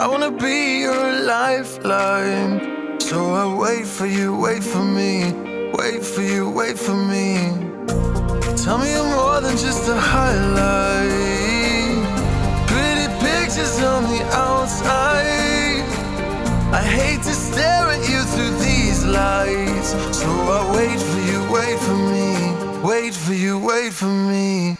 I wanna be your lifeline. So I wait for you, wait for me, wait for you, wait for me. Tell me you're more than just a highlight. Pretty pictures on the outside. I hate to stare at you through these lights. So I wait for you, wait for me, wait for you, wait for me.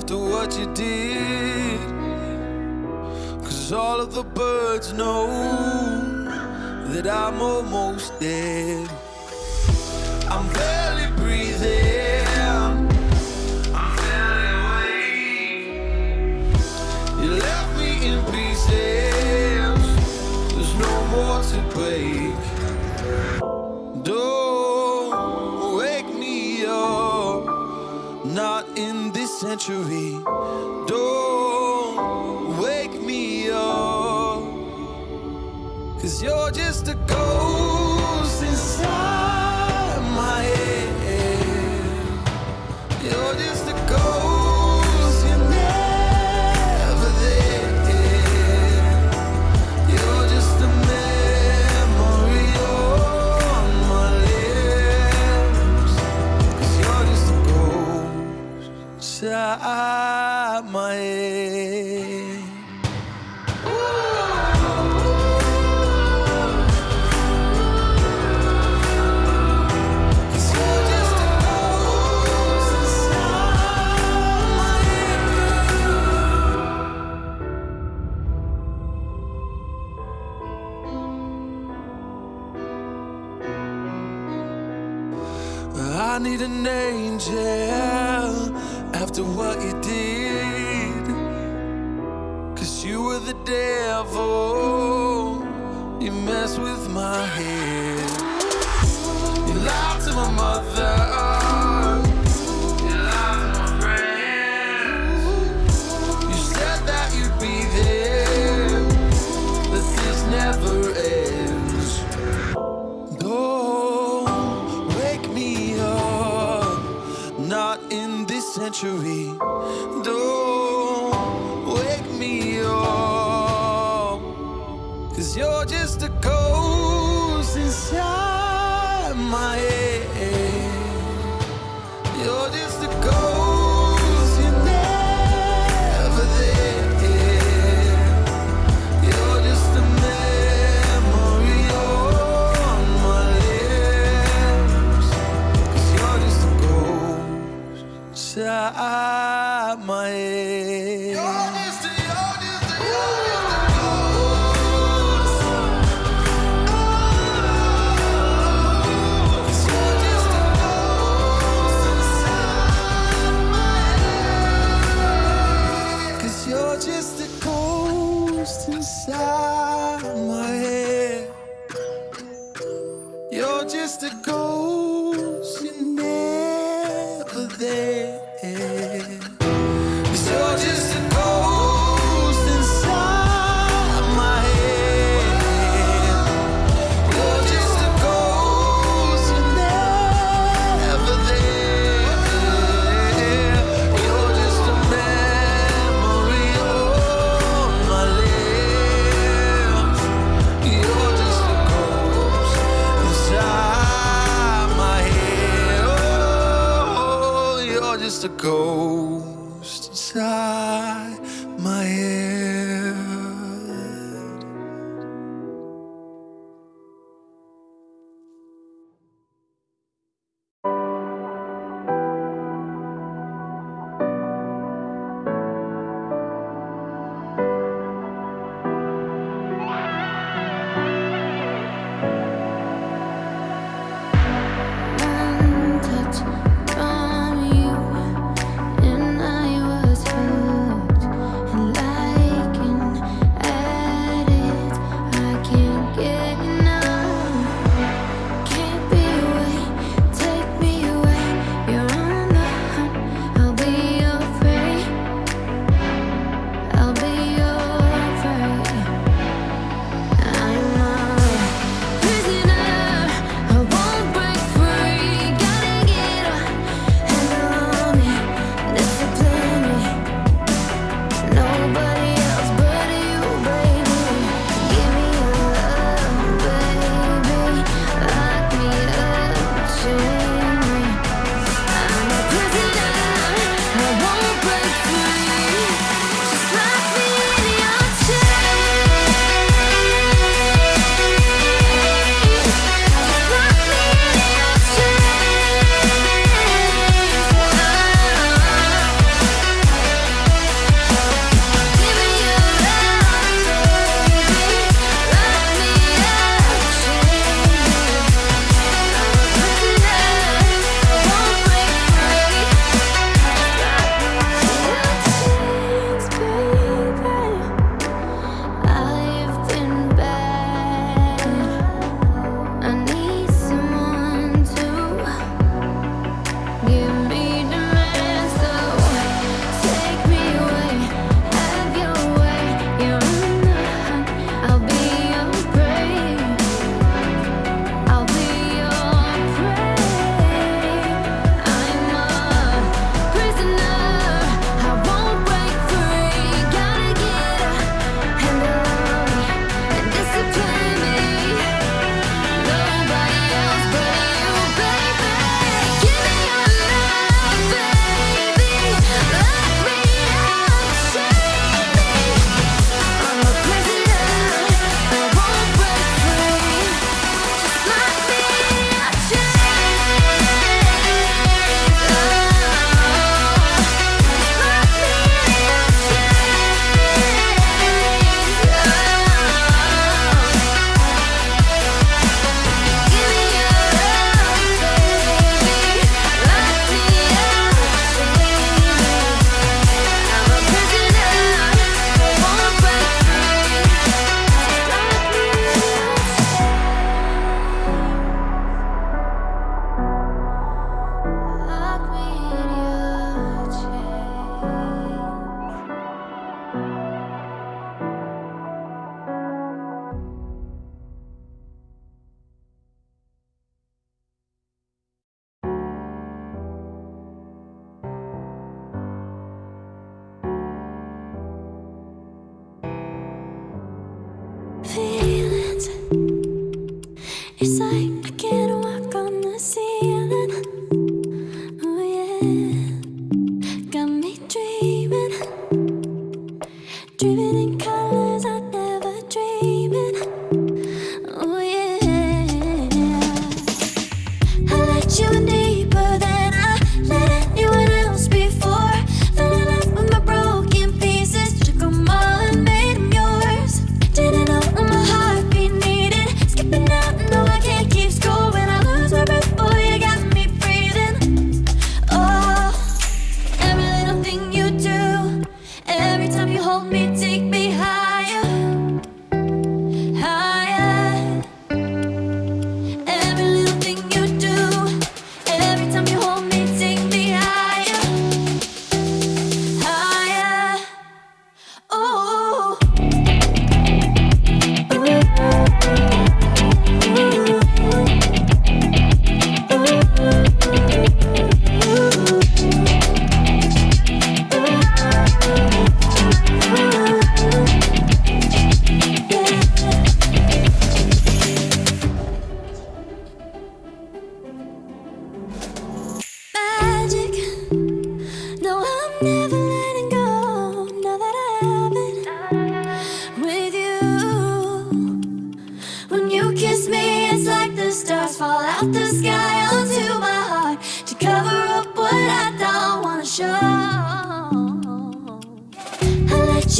after what you did. Cause all of the birds know That I'm almost dead. century. Don't wake me up, cause you're just.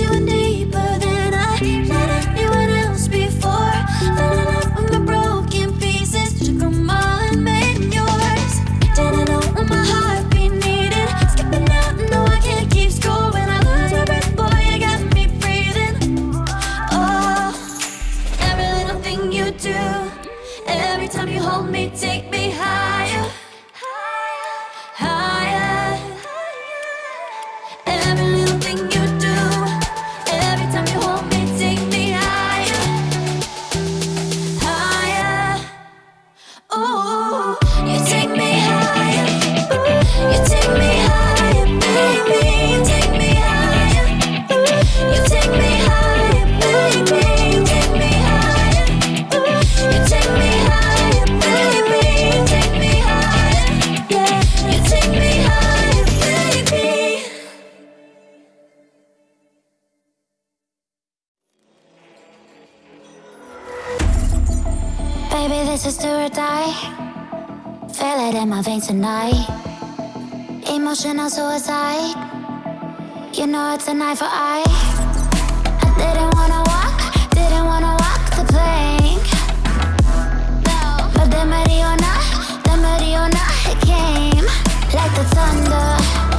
you and This is do or die. Feel it in my veins tonight. Emotional suicide. You know it's a eye for eye I didn't wanna walk Didn't wanna walk the plank. No. But then Mariona then Mariona came. Like the thunder.